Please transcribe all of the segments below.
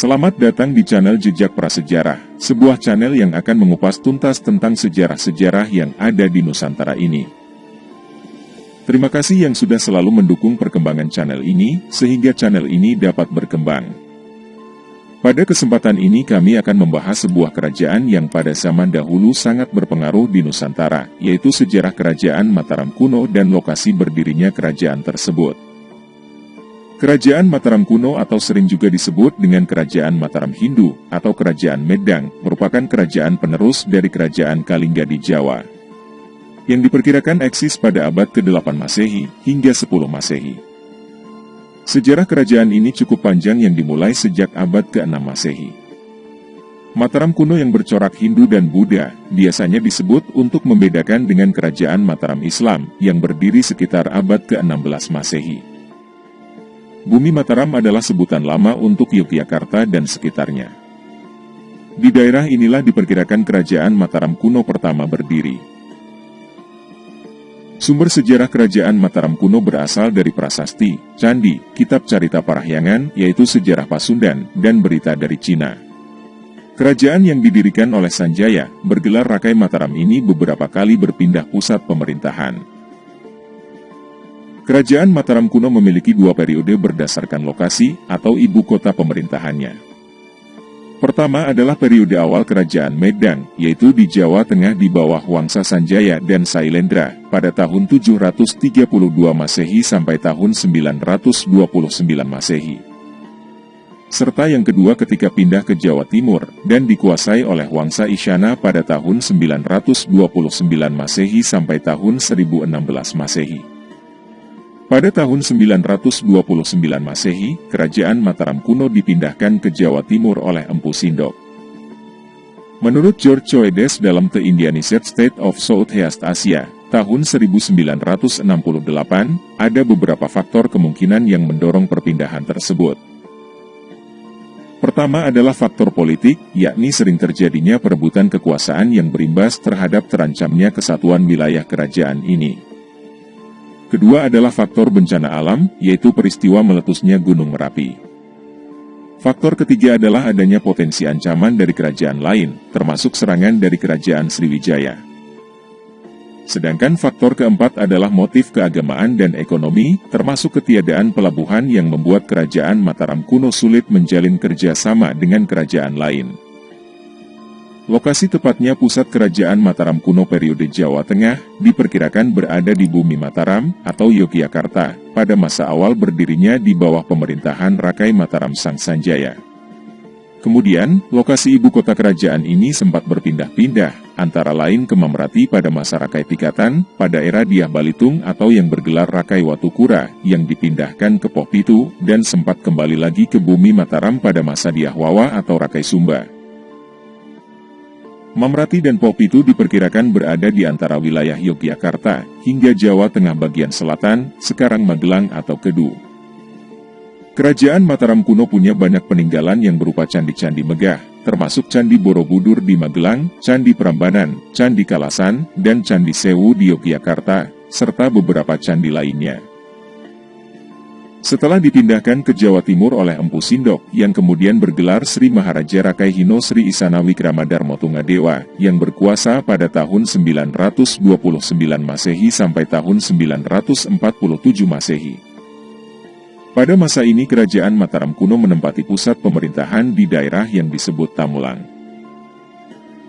Selamat datang di channel Jejak Prasejarah, sebuah channel yang akan mengupas tuntas tentang sejarah-sejarah yang ada di Nusantara ini. Terima kasih yang sudah selalu mendukung perkembangan channel ini, sehingga channel ini dapat berkembang. Pada kesempatan ini kami akan membahas sebuah kerajaan yang pada zaman dahulu sangat berpengaruh di Nusantara, yaitu sejarah kerajaan Mataram kuno dan lokasi berdirinya kerajaan tersebut. Kerajaan Mataram kuno atau sering juga disebut dengan Kerajaan Mataram Hindu atau Kerajaan Medang merupakan kerajaan penerus dari Kerajaan Kalingga di Jawa. Yang diperkirakan eksis pada abad ke-8 Masehi hingga 10 Masehi. Sejarah kerajaan ini cukup panjang yang dimulai sejak abad ke-6 Masehi. Mataram kuno yang bercorak Hindu dan Buddha biasanya disebut untuk membedakan dengan kerajaan Mataram Islam yang berdiri sekitar abad ke-16 Masehi. Bumi Mataram adalah sebutan lama untuk Yogyakarta dan sekitarnya. Di daerah inilah diperkirakan kerajaan Mataram kuno pertama berdiri. Sumber sejarah kerajaan Mataram kuno berasal dari prasasti, candi, kitab carita parahyangan, yaitu sejarah Pasundan, dan berita dari Cina. Kerajaan yang didirikan oleh Sanjaya, bergelar Rakai Mataram ini beberapa kali berpindah pusat pemerintahan. Kerajaan Mataram kuno memiliki dua periode berdasarkan lokasi atau ibu kota pemerintahannya. Pertama adalah periode awal Kerajaan Medang, yaitu di Jawa Tengah di bawah Wangsa Sanjaya dan Sailendra, pada tahun 732 Masehi sampai tahun 929 Masehi. Serta yang kedua ketika pindah ke Jawa Timur, dan dikuasai oleh Wangsa Isyana pada tahun 929 Masehi sampai tahun 1016 Masehi. Pada tahun 929 Masehi, kerajaan Mataram kuno dipindahkan ke Jawa Timur oleh Empu Sindok. Menurut George Choedes dalam The Indianized State of Southeast Asia, tahun 1968, ada beberapa faktor kemungkinan yang mendorong perpindahan tersebut. Pertama adalah faktor politik, yakni sering terjadinya perebutan kekuasaan yang berimbas terhadap terancamnya kesatuan wilayah kerajaan ini. Kedua adalah faktor bencana alam, yaitu peristiwa meletusnya Gunung Merapi. Faktor ketiga adalah adanya potensi ancaman dari kerajaan lain, termasuk serangan dari kerajaan Sriwijaya. Sedangkan faktor keempat adalah motif keagamaan dan ekonomi, termasuk ketiadaan pelabuhan yang membuat kerajaan Mataram kuno sulit menjalin kerjasama dengan kerajaan lain. Lokasi tepatnya pusat kerajaan Mataram kuno periode Jawa Tengah diperkirakan berada di bumi Mataram atau Yogyakarta pada masa awal berdirinya di bawah pemerintahan Rakai Mataram Sang Sanjaya. Kemudian, lokasi ibu kota kerajaan ini sempat berpindah-pindah, antara lain ke Mamrati pada masa Rakai Pikatan, pada era Diah Balitung atau yang bergelar Rakai Watukura, yang dipindahkan ke Pohpitu, dan sempat kembali lagi ke bumi Mataram pada masa Diah Wawa atau Rakai Sumba. Mamrati dan Popitu diperkirakan berada di antara wilayah Yogyakarta hingga Jawa Tengah bagian selatan, sekarang Magelang atau Kedu. Kerajaan Mataram kuno punya banyak peninggalan yang berupa candi-candi megah, termasuk Candi Borobudur di Magelang, Candi Prambanan, Candi Kalasan, dan Candi Sewu di Yogyakarta, serta beberapa candi lainnya. Setelah dipindahkan ke Jawa Timur oleh Empu Sindok, yang kemudian bergelar Sri Maharaja Rakai Hino Sri Isana Wikramadharma Tunggadewa, yang berkuasa pada tahun 929 Masehi sampai tahun 947 Masehi. Pada masa ini kerajaan Mataram kuno menempati pusat pemerintahan di daerah yang disebut Tamulang.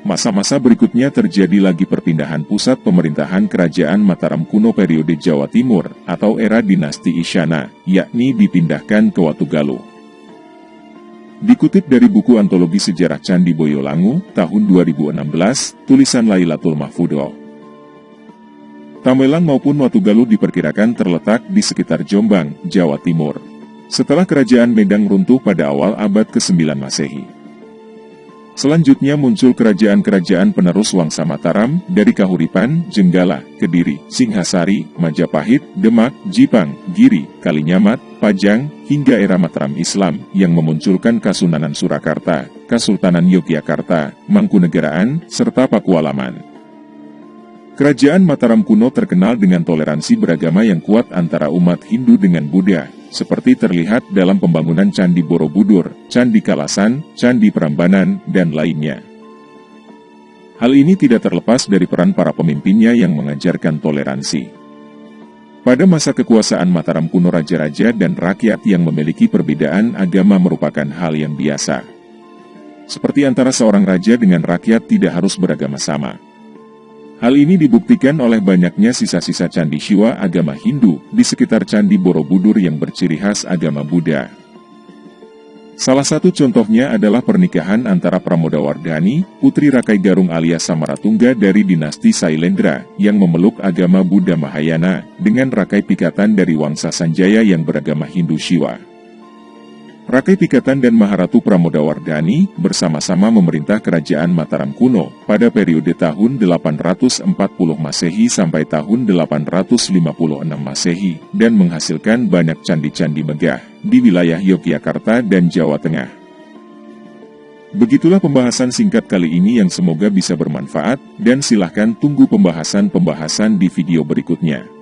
Masa-masa berikutnya terjadi lagi perpindahan pusat pemerintahan kerajaan Mataram kuno periode Jawa Timur atau era dinasti Isyana, yakni dipindahkan ke Watugalu. Dikutip dari buku antologi sejarah Candi Boyolangu tahun 2016, tulisan Lailatul Mahfudo. Tamelang maupun Watugalu diperkirakan terletak di sekitar Jombang, Jawa Timur. Setelah kerajaan Medang runtuh pada awal abad ke-9 Masehi. Selanjutnya muncul kerajaan-kerajaan penerus Wangsa Mataram dari Kahuripan, Jenggala, Kediri, Singhasari, Majapahit, Demak, Jipang, Giri, Kalinyamat, Pajang, hingga era Mataram Islam yang memunculkan Kasunanan Surakarta, Kasultanan Yogyakarta, Mangkunegaraan, serta Pakualaman. Kerajaan Mataram kuno terkenal dengan toleransi beragama yang kuat antara umat Hindu dengan Buddha, seperti terlihat dalam pembangunan Candi Borobudur, Candi Kalasan, Candi Prambanan, dan lainnya. Hal ini tidak terlepas dari peran para pemimpinnya yang mengajarkan toleransi. Pada masa kekuasaan Mataram kuno raja-raja dan rakyat yang memiliki perbedaan agama merupakan hal yang biasa. Seperti antara seorang raja dengan rakyat tidak harus beragama sama. Hal ini dibuktikan oleh banyaknya sisa-sisa candi Shiva agama Hindu di sekitar Candi Borobudur yang berciri khas agama Buddha. Salah satu contohnya adalah pernikahan antara Pramodawardhani, putri Rakai Garung alias Samaratungga dari dinasti Sailendra yang memeluk agama Buddha Mahayana dengan Rakai Pikatan dari Wangsa Sanjaya yang beragama Hindu Shiva. Rakai Pikatan dan Maharatu Pramodawardhani bersama-sama memerintah kerajaan Mataram kuno pada periode tahun 840 Masehi sampai tahun 856 Masehi dan menghasilkan banyak candi-candi megah di wilayah Yogyakarta dan Jawa Tengah. Begitulah pembahasan singkat kali ini yang semoga bisa bermanfaat dan silahkan tunggu pembahasan-pembahasan di video berikutnya.